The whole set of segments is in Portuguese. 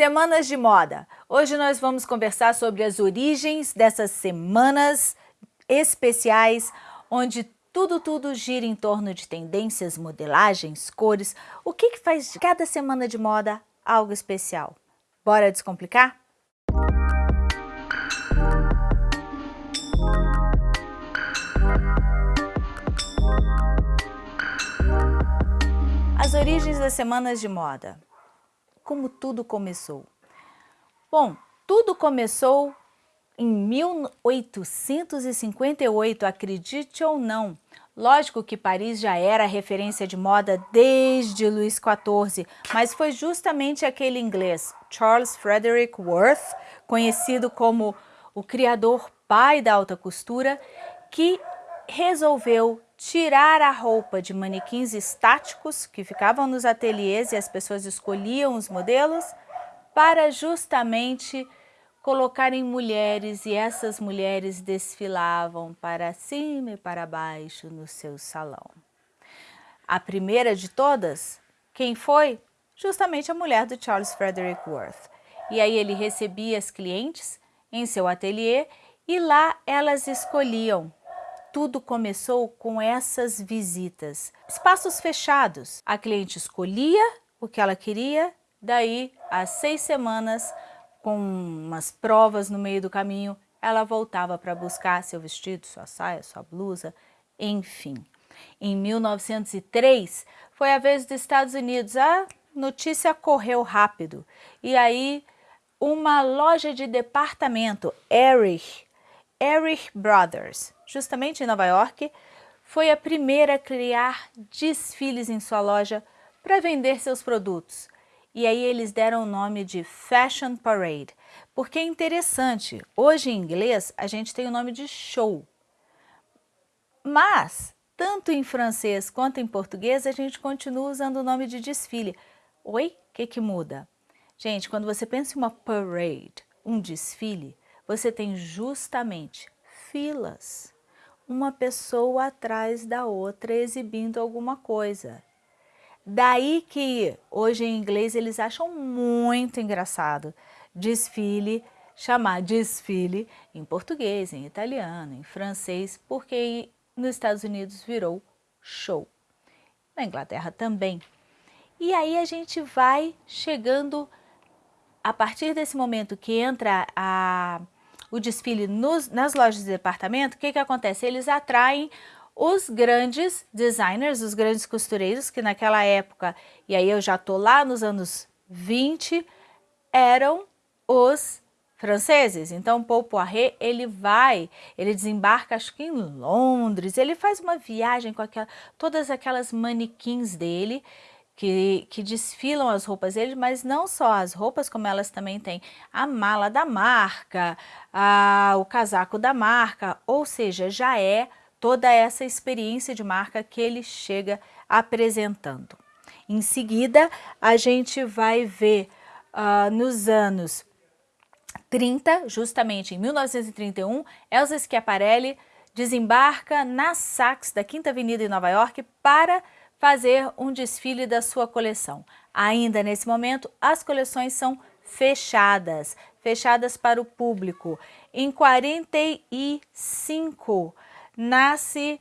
Semanas de moda. Hoje nós vamos conversar sobre as origens dessas semanas especiais, onde tudo, tudo gira em torno de tendências, modelagens, cores. O que, que faz de cada semana de moda algo especial? Bora descomplicar? As origens das semanas de moda como tudo começou? Bom, tudo começou em 1858, acredite ou não. Lógico que Paris já era referência de moda desde Luís XIV, mas foi justamente aquele inglês, Charles Frederick Worth, conhecido como o criador pai da alta costura, que resolveu tirar a roupa de manequins estáticos que ficavam nos ateliês e as pessoas escolhiam os modelos para justamente colocarem mulheres e essas mulheres desfilavam para cima e para baixo no seu salão. A primeira de todas, quem foi? Justamente a mulher do Charles Frederick Worth. E aí ele recebia as clientes em seu ateliê e lá elas escolhiam tudo começou com essas visitas. Espaços fechados. A cliente escolhia o que ela queria, daí, às seis semanas, com umas provas no meio do caminho, ela voltava para buscar seu vestido, sua saia, sua blusa, enfim. Em 1903, foi a vez dos Estados Unidos. A notícia correu rápido. E aí, uma loja de departamento, Erich, Erich Brothers, justamente em Nova York, foi a primeira a criar desfiles em sua loja para vender seus produtos. E aí eles deram o nome de Fashion Parade, porque é interessante, hoje em inglês a gente tem o nome de show, mas tanto em francês quanto em português a gente continua usando o nome de desfile. Oi? O que, que muda? Gente, quando você pensa em uma parade, um desfile, você tem justamente filas, uma pessoa atrás da outra exibindo alguma coisa. Daí que hoje em inglês eles acham muito engraçado desfile, chamar desfile em português, em italiano, em francês, porque nos Estados Unidos virou show. Na Inglaterra também. E aí a gente vai chegando, a partir desse momento que entra a o desfile nos, nas lojas de departamento, o que, que acontece? Eles atraem os grandes designers, os grandes costureiros, que naquela época, e aí eu já tô lá nos anos 20, eram os franceses. Então, Paul Poiret, ele vai, ele desembarca acho que em Londres, ele faz uma viagem com aquela, todas aquelas manequins dele, que, que desfilam as roupas dele, mas não só as roupas, como elas também têm a mala da marca, a, o casaco da marca, ou seja, já é toda essa experiência de marca que ele chega apresentando. Em seguida, a gente vai ver uh, nos anos 30, justamente em 1931, Elsa Schiaparelli desembarca na Saks da Quinta Avenida em Nova York para fazer um desfile da sua coleção. Ainda nesse momento, as coleções são fechadas, fechadas para o público. Em 45 nasce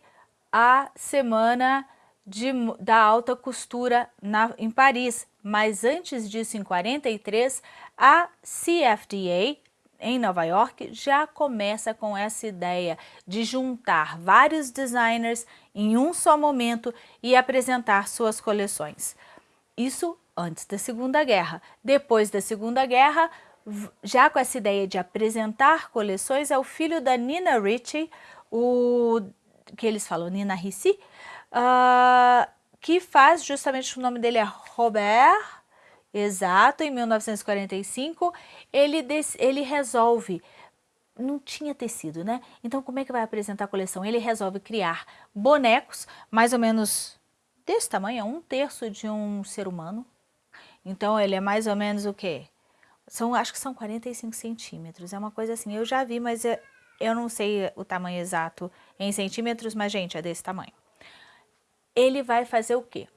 a Semana de, da Alta Costura na, em Paris, mas antes disso, em 43, a CFDA, em Nova York já começa com essa ideia de juntar vários designers em um só momento e apresentar suas coleções. Isso antes da Segunda Guerra. Depois da Segunda Guerra, já com essa ideia de apresentar coleções, é o filho da Nina Ricci, o que eles falam Nina Ricci, uh, que faz justamente o nome dele é Robert Exato, em 1945, ele, ele resolve, não tinha tecido, né? Então, como é que vai apresentar a coleção? Ele resolve criar bonecos, mais ou menos desse tamanho, um terço de um ser humano. Então, ele é mais ou menos o quê? São, acho que são 45 centímetros, é uma coisa assim, eu já vi, mas eu, eu não sei o tamanho exato em centímetros, mas, gente, é desse tamanho. Ele vai fazer o quê?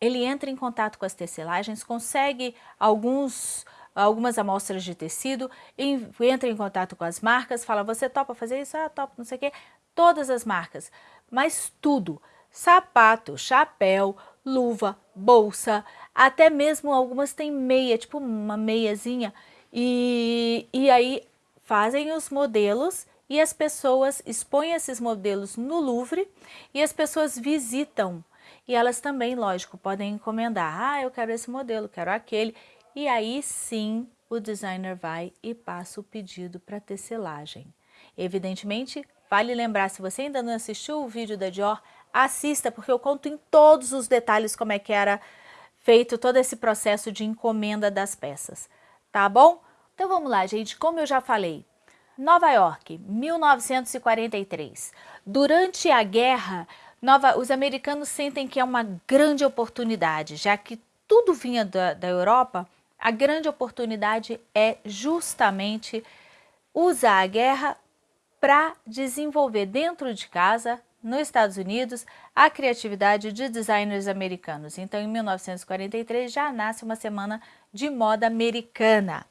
Ele entra em contato com as tecelagens, consegue alguns algumas amostras de tecido, entra em contato com as marcas, fala, você topa fazer isso? Ah, topa, não sei o quê. Todas as marcas, mas tudo, sapato, chapéu, luva, bolsa, até mesmo algumas têm meia, tipo uma meiazinha, e, e aí fazem os modelos e as pessoas expõem esses modelos no Louvre e as pessoas visitam. E elas também, lógico, podem encomendar. Ah, eu quero esse modelo, quero aquele. E aí sim o designer vai e passa o pedido para tecelagem. Evidentemente, vale lembrar, se você ainda não assistiu o vídeo da Dior, assista, porque eu conto em todos os detalhes como é que era feito todo esse processo de encomenda das peças, tá bom? Então vamos lá, gente, como eu já falei, Nova York, 1943. Durante a guerra, Nova, os americanos sentem que é uma grande oportunidade, já que tudo vinha da, da Europa, a grande oportunidade é justamente usar a guerra para desenvolver dentro de casa, nos Estados Unidos, a criatividade de designers americanos. Então, em 1943, já nasce uma semana de moda americana.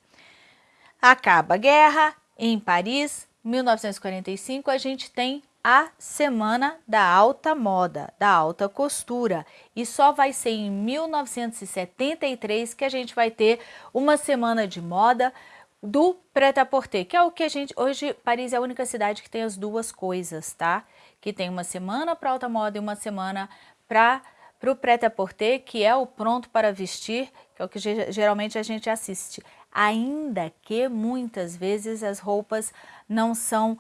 Acaba a guerra, em Paris, 1945, a gente tem a Semana da Alta Moda, da Alta Costura. E só vai ser em 1973 que a gente vai ter uma semana de moda do prêt-à-porter, que é o que a gente... Hoje, Paris é a única cidade que tem as duas coisas, tá? Que tem uma semana para alta moda e uma semana para o prêt-à-porter, que é o pronto para vestir, que é o que geralmente a gente assiste ainda que muitas vezes as roupas não são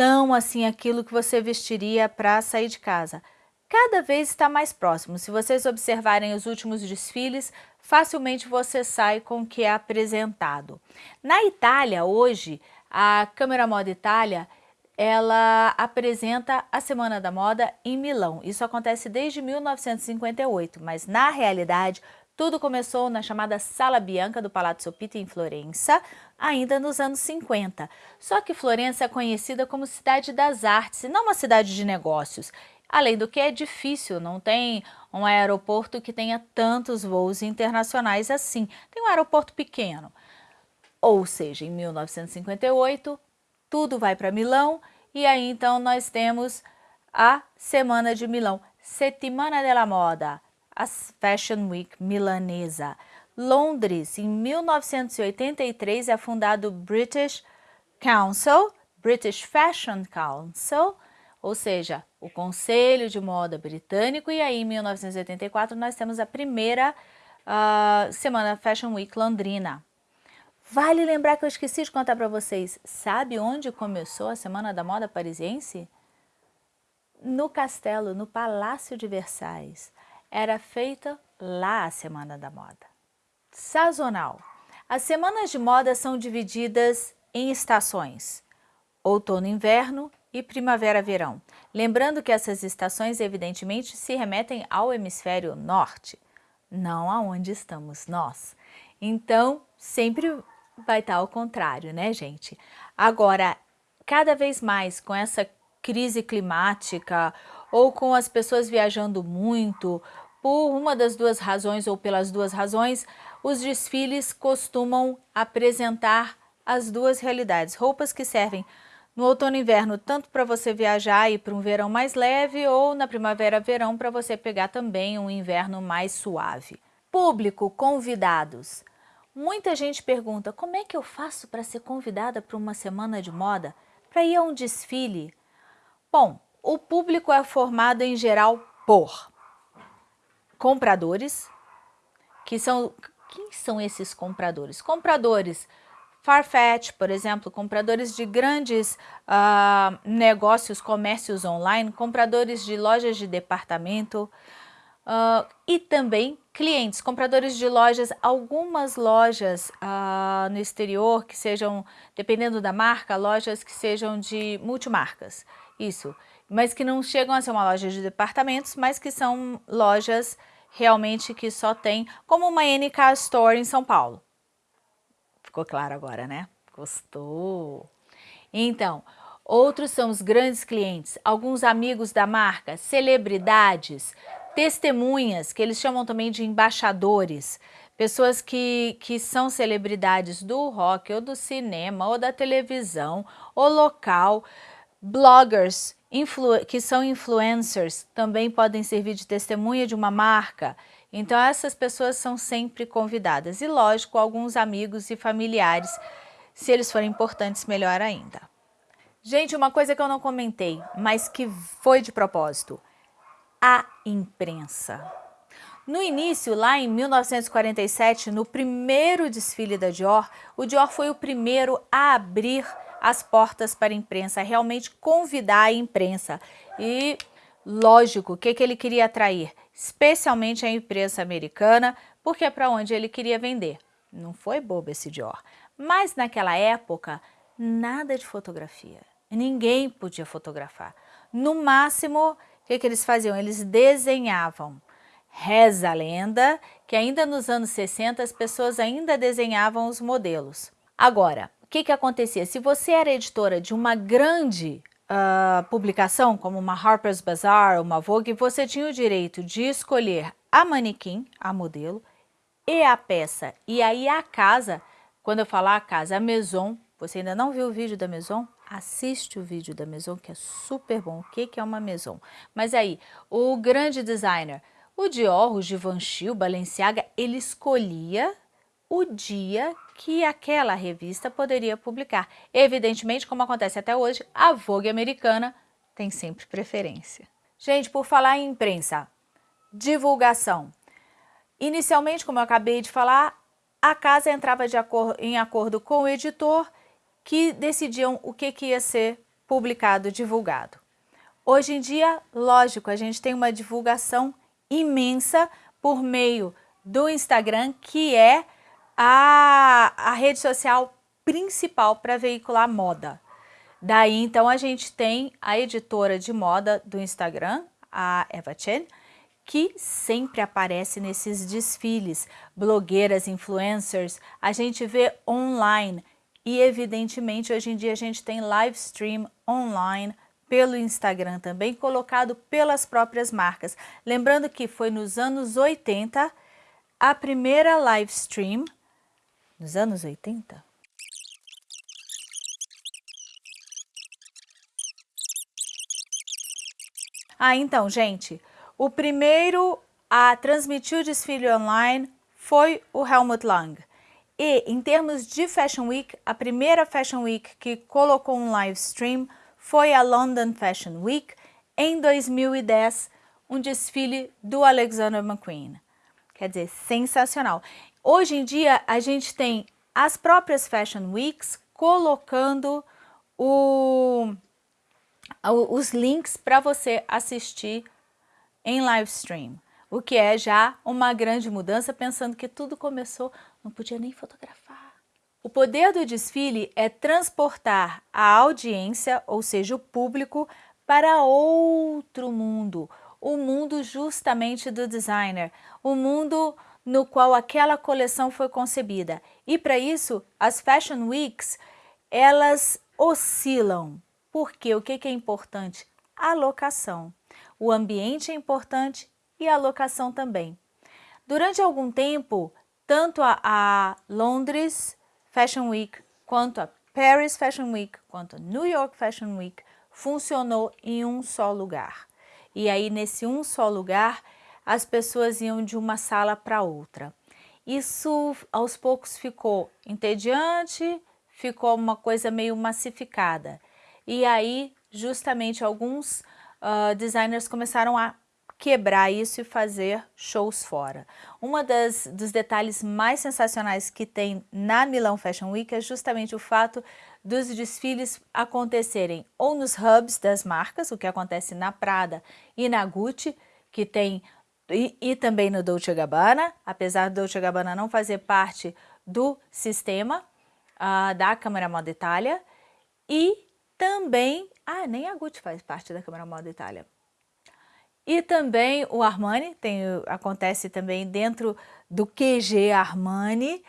tão assim aquilo que você vestiria para sair de casa. Cada vez está mais próximo. Se vocês observarem os últimos desfiles, facilmente você sai com o que é apresentado. Na Itália, hoje, a Câmara Moda Itália, ela apresenta a Semana da Moda em Milão. Isso acontece desde 1958, mas na realidade tudo começou na chamada Sala Bianca do Palazzo Pitti em Florença, ainda nos anos 50. Só que Florença é conhecida como cidade das artes e não uma cidade de negócios. Além do que é difícil, não tem um aeroporto que tenha tantos voos internacionais assim. Tem um aeroporto pequeno. Ou seja, em 1958, tudo vai para Milão e aí então nós temos a Semana de Milão, Settimana della Moda, a Fashion Week milanesa. Londres, em 1983, é fundado o British Council, British Fashion Council, ou seja, o Conselho de Moda Britânico, e aí em 1984 nós temos a primeira uh, Semana Fashion Week londrina. Vale lembrar que eu esqueci de contar para vocês, sabe onde começou a Semana da Moda Parisiense? No castelo, no Palácio de Versailles era feita lá a Semana da Moda. Sazonal. As semanas de moda são divididas em estações, outono inverno e primavera-verão. Lembrando que essas estações evidentemente se remetem ao hemisfério norte, não aonde estamos nós. Então, sempre vai estar ao contrário, né, gente? Agora, cada vez mais com essa crise climática ou com as pessoas viajando muito, por uma das duas razões ou pelas duas razões, os desfiles costumam apresentar as duas realidades. Roupas que servem no outono e inverno tanto para você viajar e para um verão mais leve ou na primavera verão para você pegar também um inverno mais suave. Público, convidados. Muita gente pergunta, como é que eu faço para ser convidada para uma semana de moda? Para ir a um desfile? Bom, o público é formado em geral por compradores, que são... Quem são esses compradores? Compradores Farfetch, por exemplo, compradores de grandes uh, negócios, comércios online, compradores de lojas de departamento uh, e também clientes, compradores de lojas, algumas lojas uh, no exterior que sejam, dependendo da marca, lojas que sejam de multimarcas, isso mas que não chegam a ser uma loja de departamentos, mas que são lojas realmente que só tem, como uma NK Store em São Paulo. Ficou claro agora, né? Gostou? Então, outros são os grandes clientes, alguns amigos da marca, celebridades, testemunhas, que eles chamam também de embaixadores, pessoas que, que são celebridades do rock ou do cinema ou da televisão ou local, bloggers que são influencers também podem servir de testemunha de uma marca. Então essas pessoas são sempre convidadas e lógico alguns amigos e familiares, se eles forem importantes melhor ainda. Gente, uma coisa que eu não comentei, mas que foi de propósito, a imprensa. No início, lá em 1947, no primeiro desfile da Dior, o Dior foi o primeiro a abrir as portas para a imprensa, realmente convidar a imprensa. E, lógico, o que, que ele queria atrair? Especialmente a imprensa americana, porque é para onde ele queria vender. Não foi bobo esse Dior. Mas naquela época, nada de fotografia. Ninguém podia fotografar. No máximo, o que, que eles faziam? Eles desenhavam. Reza a lenda que ainda nos anos 60 as pessoas ainda desenhavam os modelos. Agora, que, que acontecia? Se você era editora de uma grande uh, publicação, como uma Harper's Bazaar, uma Vogue, você tinha o direito de escolher a manequim, a modelo, e a peça. E aí a casa, quando eu falar a casa, a Maison, você ainda não viu o vídeo da Maison? assiste o vídeo da Maison, que é super bom. O que, que é uma Maison? Mas aí, o grande designer, o Dior, o Givenchy, o Balenciaga, ele escolhia o dia que aquela revista poderia publicar. Evidentemente, como acontece até hoje, a Vogue americana tem sempre preferência. Gente, por falar em imprensa, divulgação. Inicialmente, como eu acabei de falar, a casa entrava em acordo com o editor que decidiam o que, que ia ser publicado, divulgado. Hoje em dia, lógico, a gente tem uma divulgação imensa por meio do Instagram, que é a, a rede social principal para veicular moda. Daí, então, a gente tem a editora de moda do Instagram, a Eva Chen, que sempre aparece nesses desfiles, blogueiras, influencers, a gente vê online, e evidentemente hoje em dia a gente tem live stream online pelo Instagram também, colocado pelas próprias marcas. Lembrando que foi nos anos 80 a primeira live stream, nos anos 80? Ah, então, gente, o primeiro a transmitir o desfile online foi o Helmut Lang. E em termos de Fashion Week, a primeira Fashion Week que colocou um live stream foi a London Fashion Week em 2010, um desfile do Alexander McQueen. Quer dizer, sensacional. Hoje em dia a gente tem as próprias Fashion Weeks colocando o, os links para você assistir em live stream o que é já uma grande mudança, pensando que tudo começou, não podia nem fotografar. O poder do desfile é transportar a audiência, ou seja, o público, para outro mundo, o mundo justamente do designer, o mundo no qual aquela coleção foi concebida. E para isso, as Fashion Weeks, elas oscilam. Porque o que é importante? A locação. O ambiente é importante e a locação também. Durante algum tempo, tanto a, a Londres Fashion Week quanto a Paris Fashion Week quanto a New York Fashion Week funcionou em um só lugar. E aí nesse um só lugar as pessoas iam de uma sala para outra. Isso aos poucos ficou entediante, ficou uma coisa meio massificada. E aí justamente alguns uh, designers começaram a quebrar isso e fazer shows fora. Das dos detalhes mais sensacionais que tem na Milão Fashion Week é justamente o fato dos desfiles acontecerem ou nos hubs das marcas, o que acontece na Prada e na Gucci, que tem e, e também no Dolce Gabbana, apesar do Dolce Gabbana não fazer parte do sistema uh, da Câmara Moda Itália, e também, ah, nem a Gucci faz parte da Câmara Moda Itália, e também o Armani, tem, acontece também dentro do QG Armani,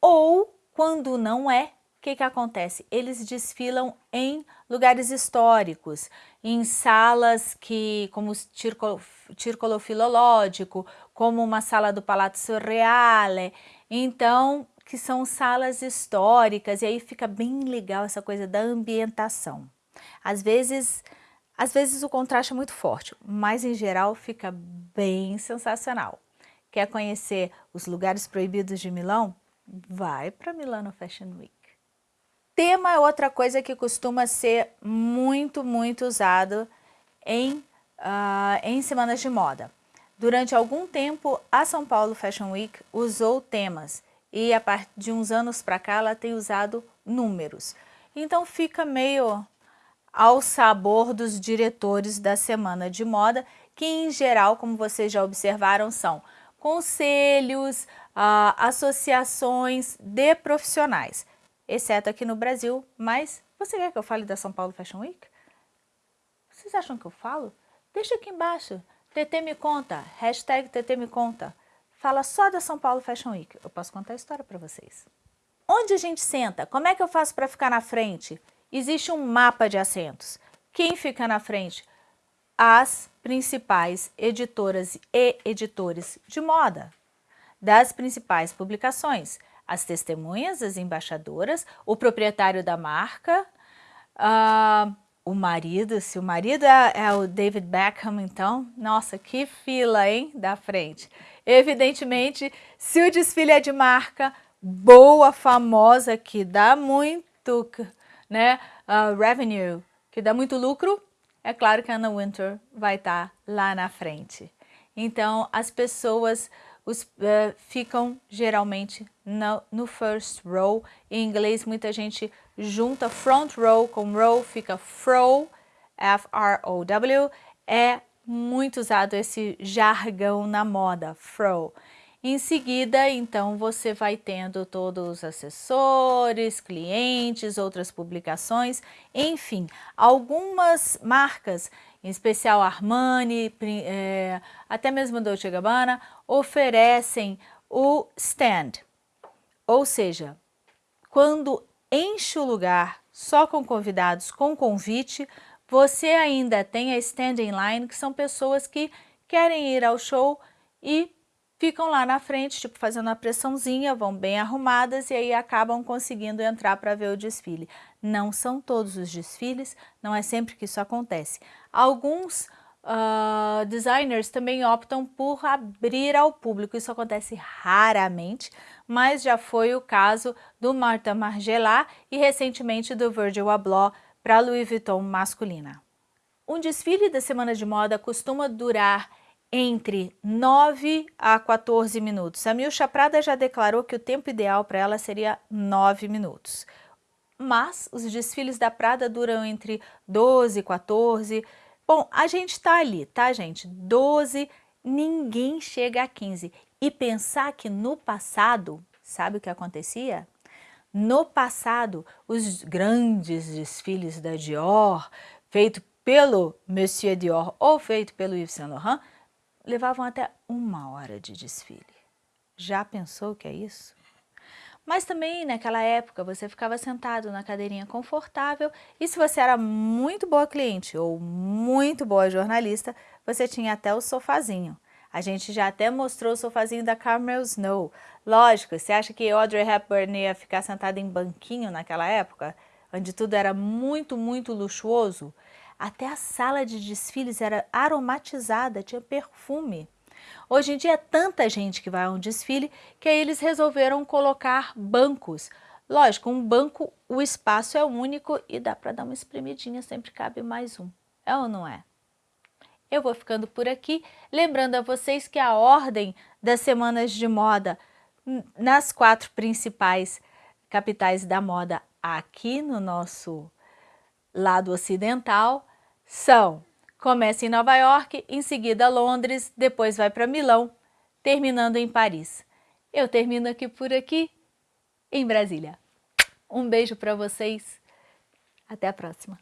ou quando não é, que, que acontece? Eles desfilam em lugares históricos, em salas que, como o Circolo, Circolo Filológico, como uma sala do Palazzo Reale, então, que são salas históricas, e aí fica bem legal essa coisa da ambientação. Às vezes, às vezes o contraste é muito forte, mas em geral fica bem sensacional. Quer conhecer os lugares proibidos de Milão? Vai para Milano Fashion Week. Tema é outra coisa que costuma ser muito, muito usado em, uh, em semanas de moda. Durante algum tempo, a São Paulo Fashion Week usou temas e a partir de uns anos para cá ela tem usado números. Então fica meio ao sabor dos diretores da semana de moda, que em geral, como vocês já observaram, são conselhos, uh, associações de profissionais exceto aqui no Brasil, mas você quer que eu fale da São Paulo Fashion Week? Vocês acham que eu falo? Deixa aqui embaixo, TT me conta, hashtag TT me conta. Fala só da São Paulo Fashion Week, eu posso contar a história para vocês. Onde a gente senta? Como é que eu faço para ficar na frente? Existe um mapa de assentos. Quem fica na frente? As principais editoras e editores de moda das principais publicações as testemunhas, as embaixadoras, o proprietário da marca, uh, o marido, se o marido é, é, o David Beckham, então, nossa, que fila, hein, da frente. Evidentemente, se o desfile é de marca boa, famosa, que dá muito, né, uh, revenue, que dá muito lucro, é claro que a Anna Winter vai estar tá lá na frente. Então, as pessoas os, uh, ficam geralmente no, no, first row. Em inglês, muita gente junta front row com row, fica fro, F-R-O-W. É muito usado esse jargão na moda, fro. Em seguida, então, você vai tendo todos os assessores, clientes, outras publicações, enfim, algumas marcas em especial Armani, é, até mesmo Dolce Gabbana, oferecem o stand. Ou seja, quando enche o lugar só com convidados, com convite, você ainda tem a standing line, que são pessoas que querem ir ao show e ficam lá na frente, tipo fazendo uma pressãozinha, vão bem arrumadas e aí acabam conseguindo entrar para ver o desfile. Não são todos os desfiles, não é sempre que isso acontece. Alguns uh, designers também optam por abrir ao público, isso acontece raramente, mas já foi o caso do Martha Margiela e recentemente do Virgil Abloh para Louis Vuitton masculina. Um desfile da semana de moda costuma durar entre 9 a 14 minutos. A Milcha Prada já declarou que o tempo ideal para ela seria 9 minutos. Mas os desfiles da Prada duram entre 12 e 14. Bom, a gente está ali, tá, gente? 12, ninguém chega a 15. E pensar que no passado, sabe o que acontecia? No passado, os grandes desfiles da Dior, feito pelo Monsieur Dior ou feito pelo Yves Saint Laurent, levavam até uma hora de desfile. Já pensou que é isso? Mas também naquela época você ficava sentado na cadeirinha confortável e se você era muito boa cliente ou muito boa jornalista, você tinha até o sofazinho. A gente já até mostrou o sofazinho da Carmel Snow. Lógico, você acha que Audrey Hepburn ia ficar sentada em banquinho naquela época? Onde tudo era muito, muito luxuoso? Até a sala de desfiles era aromatizada, tinha perfume. Hoje em dia é tanta gente que vai a um desfile que eles resolveram colocar bancos. Lógico, um banco, o espaço é único e dá para dar uma espremidinha, sempre cabe mais um. É ou não é? Eu vou ficando por aqui, lembrando a vocês que a ordem das semanas de moda nas quatro principais capitais da moda aqui no nosso lado ocidental são, Começa em Nova York, em seguida Londres, depois vai para Milão, terminando em Paris. Eu termino aqui por aqui, em Brasília. Um beijo para vocês. Até a próxima.